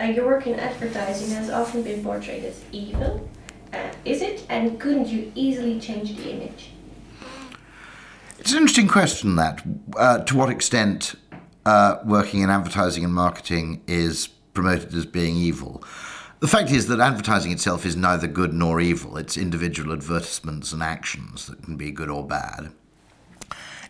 Your work in advertising has often been portrayed as evil. Uh, is it, and couldn't you easily change the image? It's an interesting question that. Uh, to what extent uh, working in advertising and marketing is promoted as being evil? The fact is that advertising itself is neither good nor evil. It's individual advertisements and actions that can be good or bad.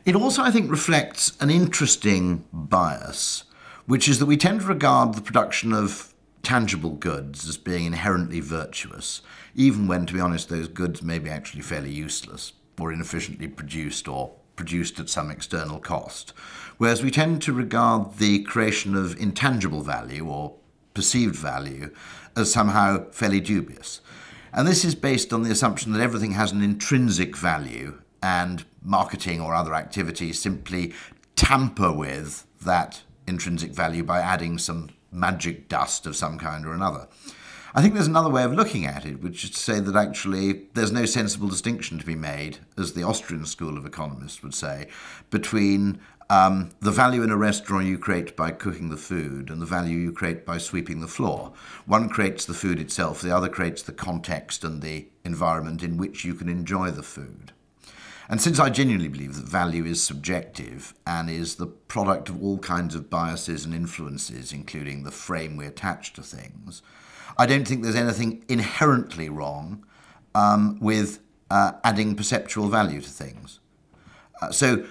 It also, I think, reflects an interesting bias, which is that we tend to regard the production of tangible goods as being inherently virtuous, even when, to be honest, those goods may be actually fairly useless or inefficiently produced or produced at some external cost. Whereas we tend to regard the creation of intangible value or perceived value as somehow fairly dubious. And this is based on the assumption that everything has an intrinsic value and marketing or other activities simply tamper with that intrinsic value by adding some magic dust of some kind or another. I think there's another way of looking at it, which is to say that actually there's no sensible distinction to be made, as the Austrian school of economists would say, between um, the value in a restaurant you create by cooking the food and the value you create by sweeping the floor. One creates the food itself, the other creates the context and the environment in which you can enjoy the food. And since I genuinely believe that value is subjective and is the product of all kinds of biases and influences, including the frame we attach to things, I don't think there's anything inherently wrong um, with uh, adding perceptual value to things. Uh, so,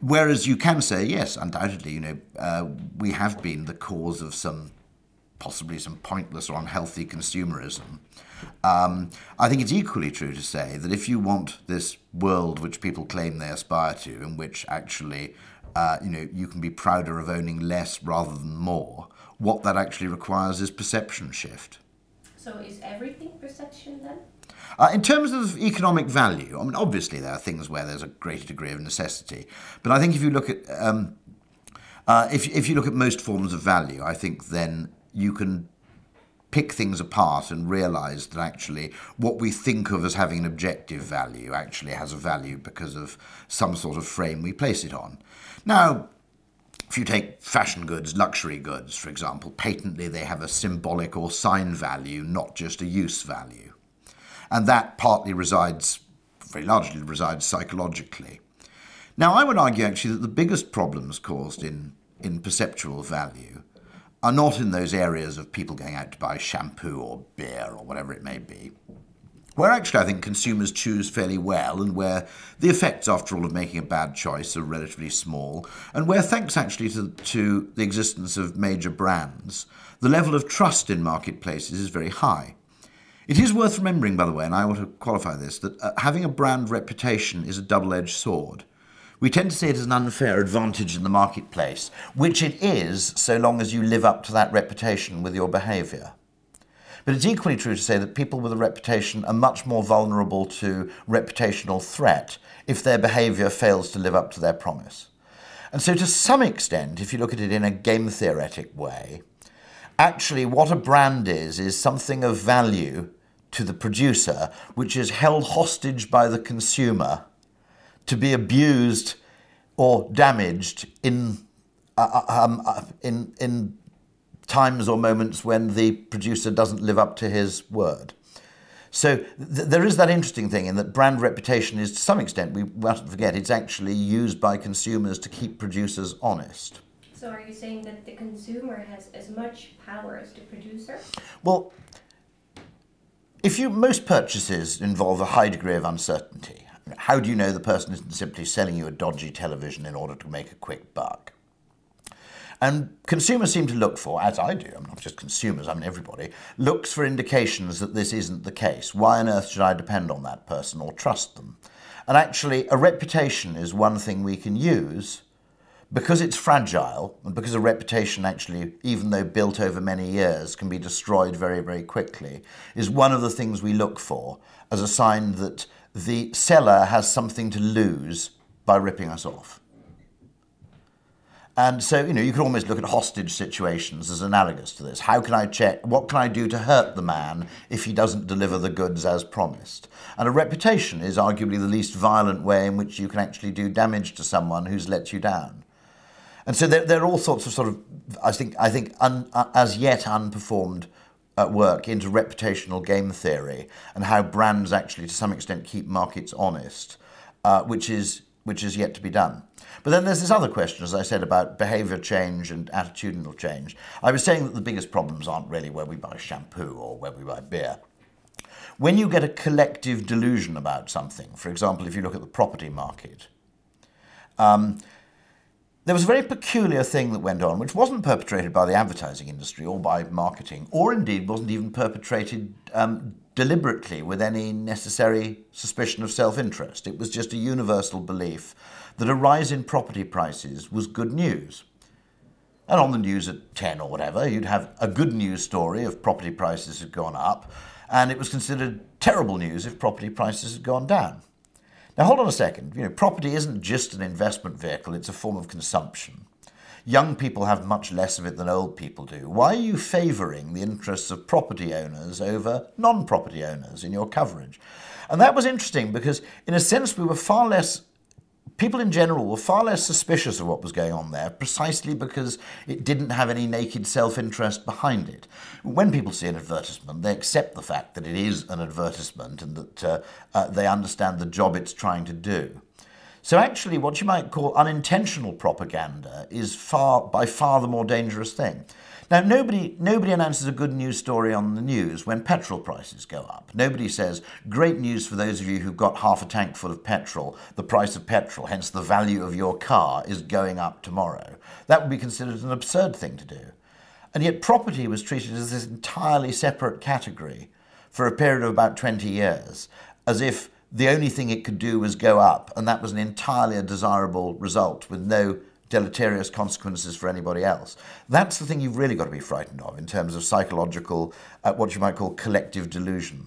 whereas you can say, yes, undoubtedly, you know, uh, we have been the cause of some possibly some pointless or unhealthy consumerism. Um, I think it's equally true to say that if you want this world which people claim they aspire to, in which actually, uh, you know, you can be prouder of owning less rather than more, what that actually requires is perception shift. So is everything perception then? Uh, in terms of economic value, I mean, obviously there are things where there's a greater degree of necessity, but I think if you look at um, uh, if if you look at most forms of value, I think then you can pick things apart and realize that actually what we think of as having an objective value actually has a value because of some sort of frame we place it on. Now, if you take fashion goods, luxury goods, for example, patently they have a symbolic or sign value, not just a use value. And that partly resides, very largely resides psychologically. Now, I would argue actually that the biggest problems caused in, in perceptual value are not in those areas of people going out to buy shampoo or beer or whatever it may be, where actually I think consumers choose fairly well and where the effects, after all, of making a bad choice are relatively small, and where, thanks actually to, to the existence of major brands, the level of trust in marketplaces is very high. It is worth remembering, by the way, and I want to qualify this, that uh, having a brand reputation is a double edged sword. We tend to see it as an unfair advantage in the marketplace, which it is so long as you live up to that reputation with your behaviour. But it's equally true to say that people with a reputation are much more vulnerable to reputational threat if their behaviour fails to live up to their promise. And so, to some extent, if you look at it in a game theoretic way, actually what a brand is, is something of value to the producer, which is held hostage by the consumer to be abused or damaged in, uh, uh um, uh, in, in times or moments when the producer doesn't live up to his word. So th- there is that interesting thing in that brand reputation is to some extent, we mustn't forget, it's actually used by consumers to keep producers honest. So are you saying that the consumer has as much power as the producer? Well, if you most purchases involve a high degree of uncertainty, how do you know the person isn't simply selling you a dodgy television in order to make a quick buck? And consumers seem to look for, as I do, I'm not just consumers, I mean everybody, looks for indications that this isn't the case. Why on earth should I depend on that person or trust them? And actually, a reputation is one thing we can use because it's fragile and because a reputation actually, even though built over many years, can be destroyed very, very quickly, is one of the things we look for as a sign that the seller has something to lose by ripping us off. And so, you know, you can almost look at hostage situations as analogous to this. How can I check? What can I do to hurt the man if he doesn't deliver the goods as promised? And a reputation is arguably the least violent way in which you can actually do damage to someone who's let you down. And so there, there are all sorts of sort of, I think, I think un, uh, as yet unperformed uh, work into reputational game theory and how brands actually, to some extent, keep markets honest, uh, which is which is yet to be done. But then there's this other question, as I said, about behaviour change and attitudinal change. I was saying that the biggest problems aren't really where we buy shampoo or where we buy beer. When you get a collective delusion about something, for example, if you look at the property market, um, there was a very peculiar thing that went on, which wasn't perpetrated by the advertising industry or by marketing, or indeed wasn't even perpetrated um, deliberately with any necessary suspicion of self interest. It was just a universal belief that a rise in property prices was good news. And on the news at 10 or whatever, you'd have a good news story if property prices had gone up, and it was considered terrible news if property prices had gone down. Now, hold on a second. You know, property isn't just an investment vehicle, it's a form of consumption. Young people have much less of it than old people do. Why are you favouring the interests of property owners over non property owners in your coverage? And that was interesting because, in a sense, we were far less people in general were far less suspicious of what was going on there precisely because it didn't have any naked self interest behind it. When people see an advertisement, they accept the fact that it is an advertisement and that uh, uh, they understand the job it's trying to do. So actually, what you might call unintentional propaganda is far, by far the more dangerous thing. Now, nobody, nobody announces a good news story on the news when petrol prices go up. Nobody says, great news for those of you who've got half a tank full of petrol, the price of petrol, hence the value of your car, is going up tomorrow. That would be considered an absurd thing to do. And yet, property was treated as this entirely separate category for a period of about 20 years, as if the only thing it could do was go up, and that was an entirely desirable result with no deleterious consequences for anybody else. That's the thing you've really got to be frightened of in terms of psychological, uh, what you might call collective delusion.